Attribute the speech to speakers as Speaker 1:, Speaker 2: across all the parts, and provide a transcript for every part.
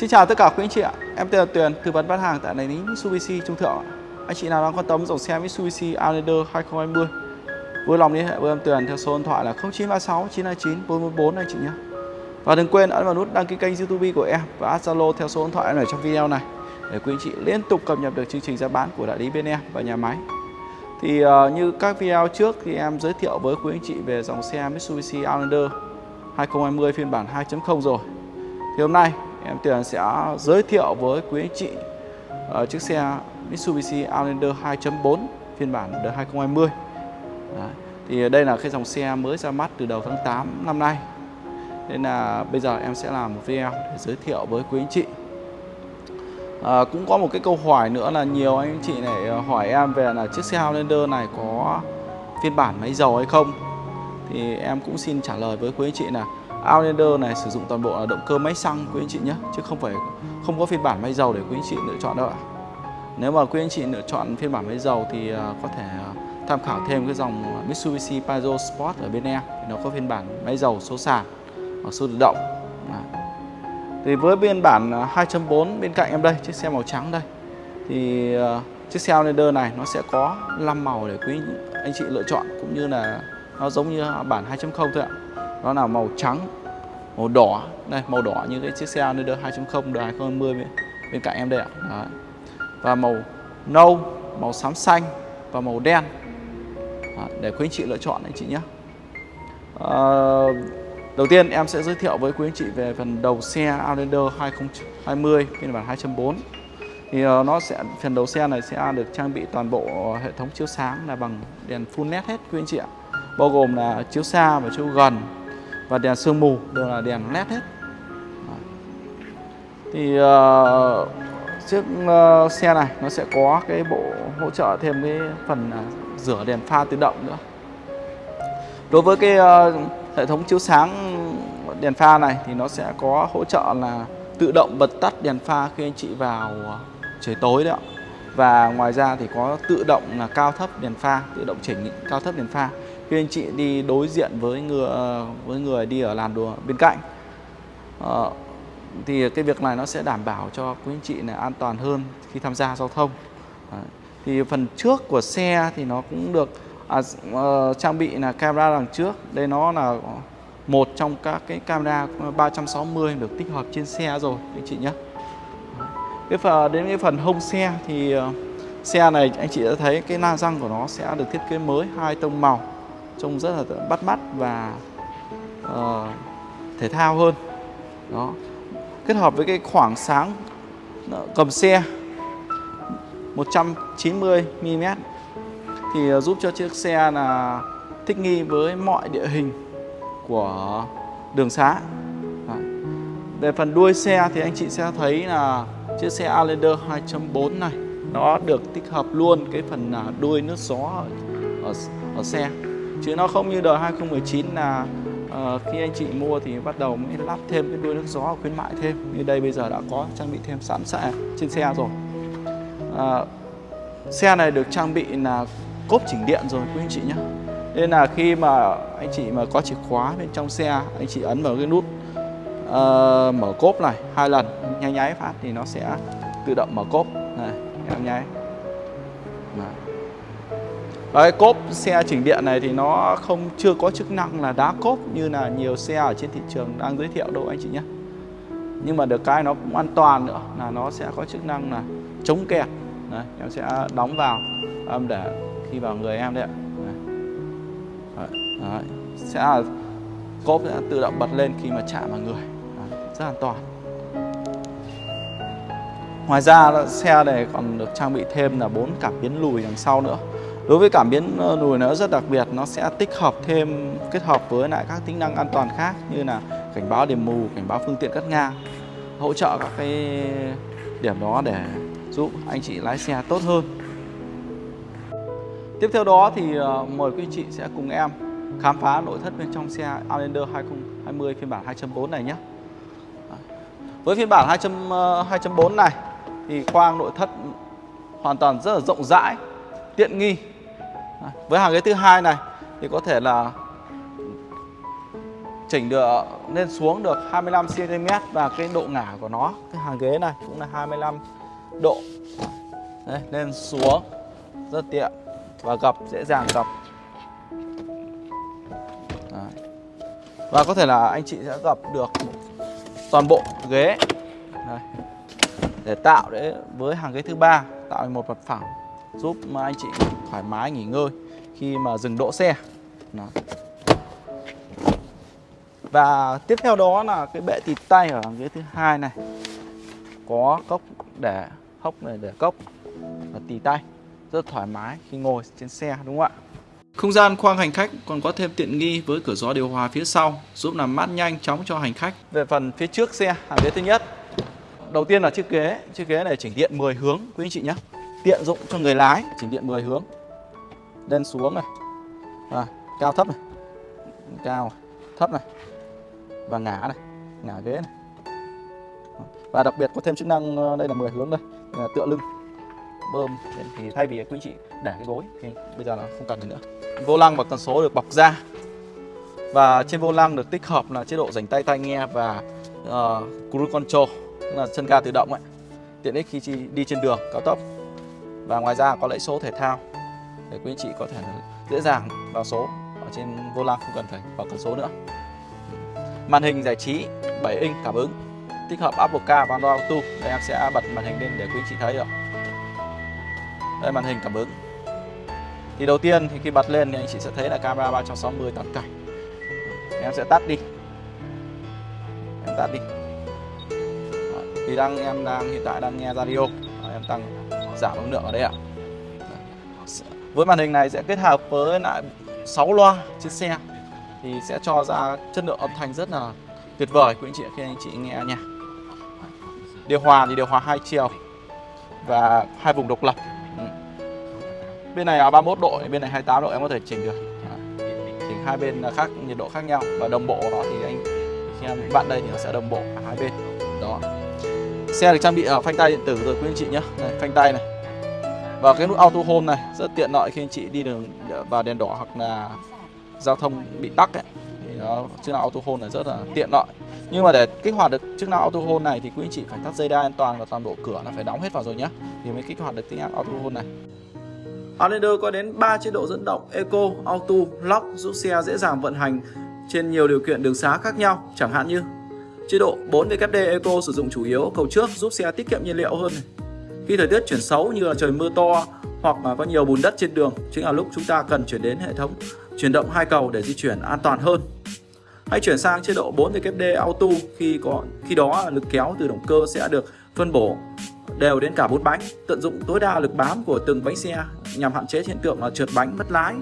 Speaker 1: Xin chào tất cả quý anh chị ạ. Em tên là Tuyền, tư vấn bán hàng tại đại lý Mitsubishi Trung Thượng. Anh chị nào đang quan tâm dòng xe Mitsubishi Outlander 2020 vui lòng liên hệ với em Tuyền theo số điện thoại là 0936 929 444 anh chị nhé. Và đừng quên ấn vào nút đăng ký kênh YouTube của em và add Zalo theo số điện thoại em ở trong video này để quý anh chị liên tục cập nhật được chương trình giá bán của đại lý bên em và nhà máy. Thì uh, như các video trước thì em giới thiệu với quý anh chị về dòng xe Mitsubishi Outlander 2020 phiên bản 2.0 rồi. Thì hôm nay em Tuyền sẽ giới thiệu với quý anh chị uh, chiếc xe Mitsubishi Outlander 2.4 phiên bản đời 2020. Đấy. Thì đây là cái dòng xe mới ra mắt từ đầu tháng 8 năm nay. Nên là bây giờ em sẽ làm một video để giới thiệu với quý anh chị. À, cũng có một cái câu hỏi nữa là nhiều anh chị này ờ, hỏi em về là chiếc xe Outlander này có phiên bản máy dầu hay không thì em cũng xin trả lời với quý anh chị là Outlander này sử dụng toàn bộ là động cơ máy xăng, quý anh chị nhé, chứ không phải, không có phiên bản máy dầu để quý anh chị lựa chọn đâu ạ. Nếu mà quý anh chị lựa chọn phiên bản máy dầu thì à, có thể à, tham khảo thêm cái dòng Mitsubishi Pajero Sport ở bên em nó có phiên bản máy dầu số sàn và số tự động. Thì với phiên bản à, 2.4 bên cạnh em đây, chiếc xe màu trắng đây, thì chiếc xe Outlander này nó sẽ có 5 màu để quý anh chị lựa chọn, cũng như là nó giống như bản 2.0 thôi ạ. Đó là màu trắng màu đỏ. Đây màu đỏ như cái chiếc xe Outlander 2.0 đời 2020 bên, bên cạnh em đây ạ. Đấy. và màu nâu màu xám xanh và màu đen. Đấy, để quý anh chị lựa chọn anh chị nhé. À, đầu tiên em sẽ giới thiệu với quý anh chị về phần đầu xe Outlander 2020 phiên bản 2.4 thì uh, nó sẽ phần đầu xe này sẽ được trang bị toàn bộ hệ thống chiếu sáng là bằng đèn full led hết quý anh chị ạ. Bao gồm là chiếu xa và chiếu gần và đèn sương mù đều là đèn led hết. Thì uh, chiếc uh, xe này nó sẽ có cái bộ hỗ trợ thêm cái phần uh, rửa đèn pha tự động nữa. Đối với cái uh, hệ thống chiếu sáng đèn pha này thì nó sẽ có hỗ trợ là tự động bật tắt đèn pha khi anh chị vào trời tối đấy ạ và ngoài ra thì có tự động là cao thấp đèn pha tự động chỉnh cao thấp đèn pha khi anh chị đi đối diện với người với người đi ở làn đường bên cạnh à, thì cái việc này nó sẽ đảm bảo cho quý anh chị là an toàn hơn khi tham gia giao thông. À, thì phần trước của xe thì nó cũng được à, uh, trang bị là camera đằng trước. Đây nó là một trong các cái camera 360 được tích hợp trên xe rồi anh chị nhé. Cái phần đến cái phần hông xe thì uh, xe này anh chị đã thấy cái la răng của nó sẽ được thiết kế mới hai tông màu trông rất là bắt mắt và uh, thể thao hơn. Đó. Kết hợp với cái khoảng sáng cầm xe 190 mm thì ờ, giúp cho chiếc xe là thích nghi với mọi địa hình của đường xá. Về phần đuôi xe thì anh chị sẽ thấy là chiếc xe Outlander 2.4 này nó được tích hợp luôn cái phần à, đuôi nước gió ở, ở, ở xe chứ nó không như đời 2019 là uh, khi anh chị mua thì bắt đầu mới lắp thêm cái đuôi nước gió khuyến mại thêm. Như đây bây giờ đã có trang bị thêm sẵn sẻ trên xe rồi. Uh, xe này được trang bị là cốp chỉnh điện rồi quý anh chị nhé. Nên là khi mà anh chị mà có chìa khóa bên trong xe anh chị ấn vào cái nút uh, mở cốp này hai lần nháy nháy phát thì nó sẽ tự động mở cốp. Này em nháy Đấy. Cái cốp xe chỉnh điện này thì nó không chưa có chức năng là đá cốp như là nhiều xe ở trên thị trường đang giới thiệu đâu anh chị nhé. Nhưng mà được cái nó cũng an toàn nữa là nó sẽ có chức năng là chống kẹt. Đấy, em sẽ đóng vào âm để khi vào người em đấy ạ. Đấy. Đấy. Sẽ là cốp sẽ tự động bật lên khi mà chạm vào người. Đấy. Rất an toàn. Ngoài ra xe này còn được trang bị thêm là bốn cảm biến lùi đằng sau nữa Đối với cảm biến ờ, lùi nó rất đặc biệt, nó sẽ tích hợp thêm kết hợp với lại các tính năng an toàn khác như là cảnh báo điểm mù, cảnh báo phương tiện cắt ngang, hỗ trợ các cái điểm đó để giúp anh chị lái xe tốt hơn. Tiếp theo đó thì ờ, mời quý anh chị sẽ cùng em khám phá nội thất bên trong xe Outlander 2020 phiên bản 2.4 này nhé. Với phiên bản 2.4 ờ, này thì khoang nội thất hoàn toàn rất là rộng rãi, tiện nghi với hàng ghế thứ hai này thì có thể là chỉnh được lên xuống được 25 cm và cái độ ngả của nó cái hàng ghế này cũng là 25 độ Đây, lên xuống rất tiện và gập dễ dàng gập Đấy. và có thể là anh chị sẽ gập được toàn bộ ghế Đây. để tạo để với hàng ghế thứ ba tạo một mặt phẳng giúp anh chị thoải mái nghỉ ngơi khi mà dừng đỗ xe. Đó. và tiếp theo đó là cái bệ tịt tay ở hàng ghế thứ hai này. Có cốc để, hốc này để cốc và tì tay. Rất thoải mái khi ngồi trên xe, đúng không ạ? Không gian khoang hành khách còn có thêm tiện nghi với cửa gió điều hòa phía sau, giúp làm mát nhanh chóng cho hành khách. Về phần phía trước xe, hàng ghế thứ nhất. Đầu tiên là chiếc ghế chiếc ghế này chỉnh điện 10 hướng, quý anh chị nhé tiện dụng cho người lái. Chỉnh điện 10 hướng. Lên xuống này. À, cao thấp này. Cao thấp này. Và ngả này. Ngả ghế này. Và đặc biệt có thêm chức năng ờ, đây là 10 hướng đây là tựa lưng. Bơm. Thì thay vì quý chị để cái gối thì bây giờ là không cần nữa. Vô lăng và cần số được bọc da. Và trên vô lăng được tích hợp là chế độ dành tay tai nghe và uh, cruise control là chân ga tự động ấy. Tiện ích khi đi trên đường cao tốc và ngoài ra có lấy số thể thao để quý anh chị có thể dễ dàng vào số ở trên vô lăng không cần phải vào cần số nữa. Màn hình giải trí 7 inch cảm ứng, tích hợp Apple Car và Android Auto. Đây em sẽ bật màn hình lên để quý anh chị thấy được đây, màn hình cảm ứng. Thì đầu tiên thì khi bật lên thì anh chị sẽ thấy là camera 360 toàn cảnh em sẽ tắt đi. Em tắt đi. Thì đang, em đang, hiện tại đang nghe radio em tăng, giảm âm lượng ở đây ạ. Với màn hình này sẽ kết hợp với lại 6 loa trên xe, thì sẽ cho ra chất lượng âm thanh rất là tuyệt vời, quý anh chị khi anh chị nghe nha. Điều hòa thì điều hòa hai chiều và hai vùng độc lập. Ừ. bên này là 31 độ, bên này 28 độ, em có thể chỉnh được. Chỉnh hai bên khác, nhiệt độ khác nhau và đồng bộ đó thì anh, khi em bạn đây thì nó sẽ đồng bộ cả hai bên. Đó xe được trang bị ở phanh tay điện tử rồi quý anh chị nhé. Này phanh tay này. Và cái nút auto hold này rất tiện lợi khi anh chị đi đường vào đèn đỏ hoặc là giao thông bị tắc ấy. Thì nó chức năng auto hold này rất là tiện lợi. Nhưng mà để kích hoạt được chức năng auto hold này thì quý anh chị phải thắt dây đai an toàn và toàn bộ cửa là phải đóng hết vào rồi nhé. Thì mới kích hoạt được tính năng auto hold này. Outlander có đến 3 chế độ dẫn động Eco, Auto, Lock giúp xe dễ dàng vận hành trên nhiều điều kiện đường xá khác nhau, chẳng hạn như chế độ 4WD Eco sử dụng chủ yếu cầu trước giúp xe tiết kiệm nhiên liệu hơn. Khi thời tiết chuyển xấu như là trời mưa to hoặc mà có nhiều bùn đất trên đường, chính là lúc chúng ta cần chuyển đến hệ thống chuyển động hai cầu để di chuyển an toàn hơn. Hãy chuyển sang chế độ 4WD Auto khi có khi đó lực kéo từ động cơ sẽ được phân bổ đều đến cả bốn bánh, tận dụng tối đa lực bám của từng bánh xe nhằm hạn chế hiện tượng là trượt bánh mất lái.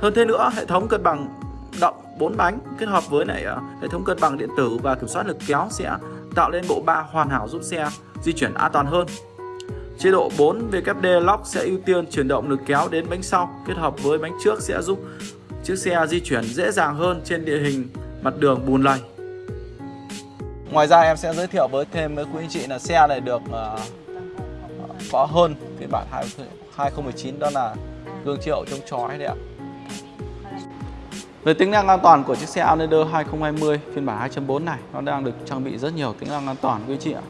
Speaker 1: Hơn thế nữa, hệ thống cân bằng động 4 bánh kết hợp với lại ờ, hệ thống cân bằng điện tử và kiểm soát lực kéo sẽ tạo lên bộ ba hoàn hảo giúp xe di chuyển an toàn hơn. Chế độ 4 VKD Lock sẽ ưu tiên chuyển động lực kéo đến bánh sau kết hợp với bánh trước sẽ giúp chiếc xe di chuyển dễ dàng hơn trên địa hình mặt đường bùn lầy. Ngoài ra em sẽ giới thiệu với thêm với quý anh chị là xe này được uh, có hơn phiên bản 2019 đó là gương chiếu chống chói đấy ạ. Về tính năng an toàn của chiếc xe Outlander 2020 phiên bản 2.4 này nó đang được trang bị rất nhiều tính năng an toàn quý chị ạ.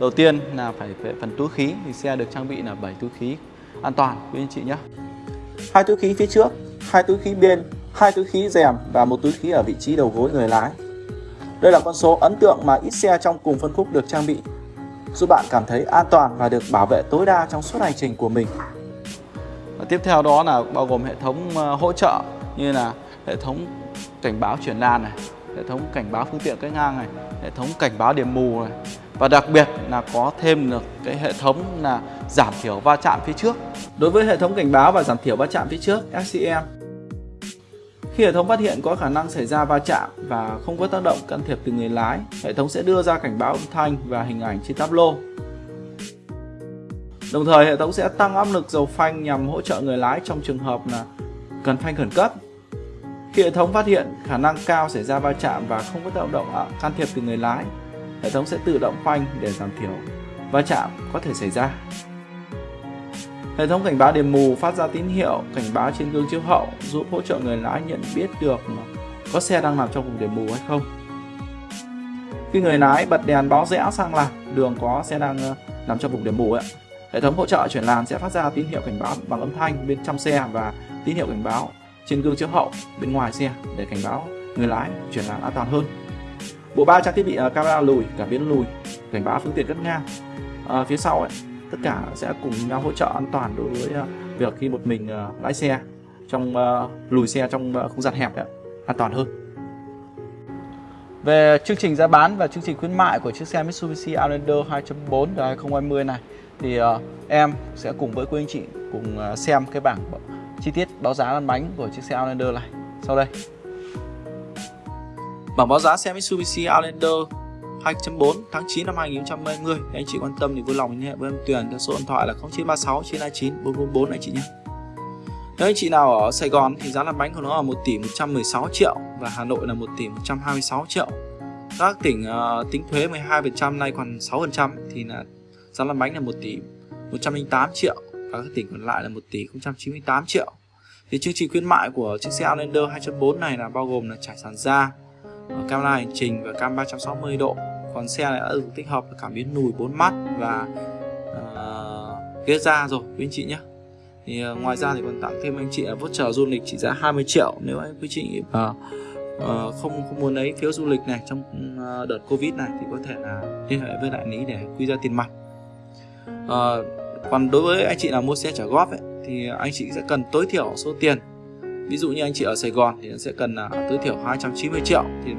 Speaker 1: Đầu tiên là phải về phần túi khí thì xe được trang bị là 7 túi khí an toàn quý anh chị nhé. Hai túi khí phía trước, hai túi khí bên, hai túi khí rèm và một túi khí ở vị trí đầu gối người lái. Đây là con số ấn tượng mà ít xe trong cùng phân khúc được trang bị, giúp bạn cảm thấy an toàn và được bảo vệ tối đa trong suốt hành trình của mình. Và tiếp theo đó là bao gồm hệ thống ờ, hỗ trợ như là hệ thống cảnh báo chuyển làn này, hệ thống cảnh báo phương tiện cách ngang này, hệ thống cảnh báo điểm mù này và đặc biệt là có thêm được cái hệ thống là giảm thiểu va chạm phía trước. Đối với hệ thống cảnh báo và giảm thiểu va chạm phía trước SCM khi hệ thống phát hiện có khả năng xảy ra va chạm và không có tác động can thiệp từ người lái, hệ thống sẽ đưa ra cảnh báo âm thanh và hình ảnh trên tablo. Đồng thời hệ thống sẽ tăng áp lực dầu phanh nhằm hỗ trợ người lái trong trường hợp là cần phanh khẩn cấp. Khi hệ thống phát hiện khả năng cao xảy ra va chạm và không có tự động can thiệp từ người lái, hệ thống sẽ tự động phanh để giảm thiểu va chạm có thể xảy ra. Hệ thống cảnh báo điểm mù phát ra tín hiệu cảnh báo trên gương chiếu hậu giúp hỗ trợ người lái nhận biết được có xe đang nằm trong vùng điểm mù hay không. Khi người lái bật đèn báo rẽ sang làn đường có xe đang ờ, nằm trong vùng điểm mù ấy hệ thống hỗ trợ chuyển làn sẽ phát ra tín hiệu cảnh báo bằng âm thanh bên trong xe và tín hiệu cảnh báo trên gương chiếu hậu bên ngoài xe để cảnh báo người lái chuyển làn an toàn hơn. Bộ ba trang thiết bị à, camera lùi cảm biến lùi cảnh báo phương tiện cất ngang. À, phía sau ấy, tất cả sẽ cùng nhau hỗ trợ an toàn đối với à, việc khi một mình à, lái xe trong lùi xe trong không gian hẹp ấy, an toàn hơn. Về chương trình giá bán và chương trình khuyến mại của chiếc xe Mitsubishi Outlander 2.4 đời 2020 này thì uh, em sẽ cùng với quý anh chị cùng uh, xem cái bảng chi tiết báo giá lăn bánh của chiếc xe Outlander này sau đây. Bảng báo giá xe Mitsubishi Outlander 2.4 tháng 9 năm 2020 anh chị quan tâm thì vui lòng liên hệ với em Tuyền theo số điện thoại là 0936 929 444 anh chị nhé. Nếu anh chị nào ở Sài Gòn thì giá lăn bánh của nó là 1 tỷ 116 triệu và Hà Nội là 1 tỷ 126 triệu. Các tỉnh uh, tính thuế 12% nay còn 6% thì là giá lăn bánh là 1 tỷ 108 triệu và các tỉnh còn lại là 1 tỷ 098 triệu. Thì chương trình khuyến mại của chiếc xe Outlander 2.4 này là bao gồm là trải sàn da ờ, camera hành trình và cam 360 độ. Còn xe này đã được tích hợp cảm biến lùi 4 mắt và uh, ghế da rồi quý anh chị nhé. Thì uh, ngoài ra thì còn tặng thêm anh chị là voucher du lịch trị giá 20 triệu nếu anh quý chị uh, uh, không không muốn lấy phiếu du lịch này trong uh, đợt covid này thì có thể là liên hệ với đại lý để quy ra tiền mặt. Uh, còn đối với anh chị nào mua xe trả góp ấy, thì anh chị sẽ cần tối thiểu số tiền. Ví dụ như anh chị ở Sài Gòn thì sẽ cần là tối thiểu 290 triệu. Thì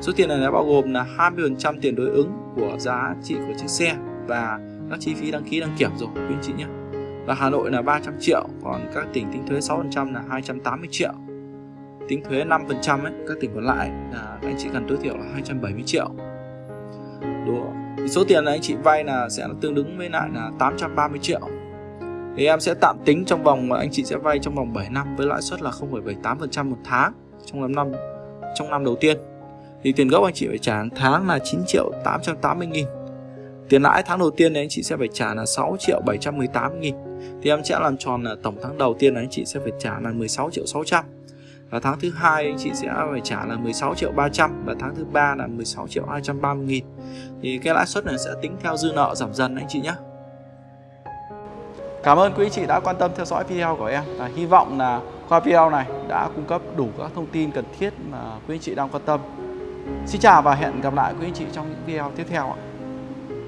Speaker 1: số tiền này nó bao gồm là 20% tiền đối ứng của giá trị của chiếc xe và các chi phí đăng ký đăng kiểm rồi quý anh chị nhé. Và Hà Nội là 300 triệu còn các tỉnh tính thuế 6% là 280 triệu. Tính thuế 5% ấy các tỉnh còn lại là anh chị cần tối thiểu là 270 triệu. Đúng thì số tiền anh chị vay là sẽ tương ứng với lại là 830 triệu. Thì em sẽ tạm tính trong vòng anh chị sẽ vay trong vòng 7 năm với lãi suất là 0,78% một tháng trong năm năm trong năm đầu tiên. Thì tiền gốc anh chị phải trả hàng tháng là 9 triệu 880 nghìn. Tiền lãi tháng đầu tiên thì anh chị sẽ phải trả là 6 triệu 718 nghìn. Thì em sẽ làm tròn là tổng tháng đầu tiên là anh chị sẽ phải trả là 16 triệu 600 và tháng thứ hai anh chị sẽ phải trả là 16 triệu 300 và tháng thứ ba là 16 triệu 230 nghìn thì cái lãi suất này sẽ tính theo dư nợ giảm dần anh chị nhé Cảm ơn quý chị đã quan tâm theo dõi video của em và hy vọng là qua video này đã cung cấp đủ các thông tin cần thiết mà quý anh chị đang quan tâm. Xin chào và hẹn gặp lại quý anh chị trong những video tiếp theo ạ.